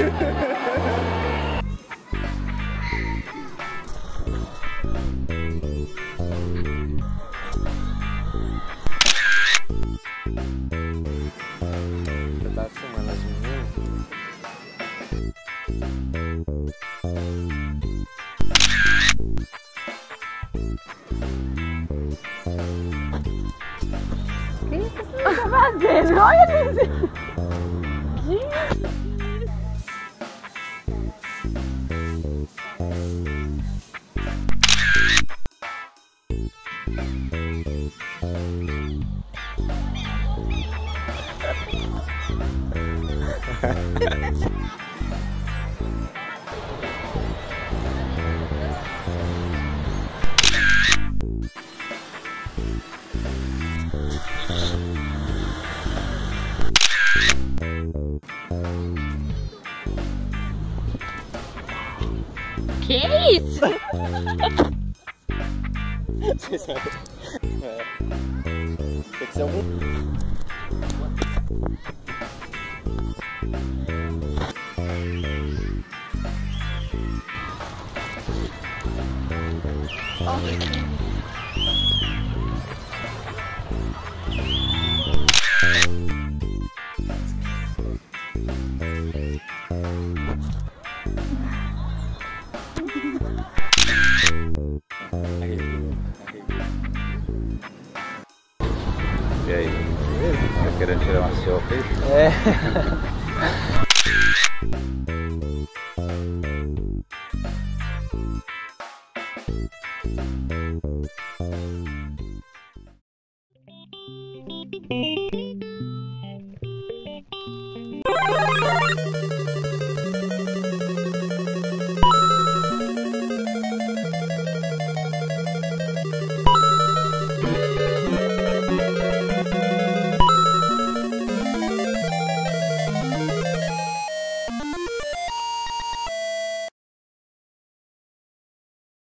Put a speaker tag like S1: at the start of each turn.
S1: Eu tava filmando as meninas. O que você tá? Olha isso! Que isso?
S2: É. Tem que ser algum.
S3: E aí? Tá querendo tirar uma selfie?
S2: É.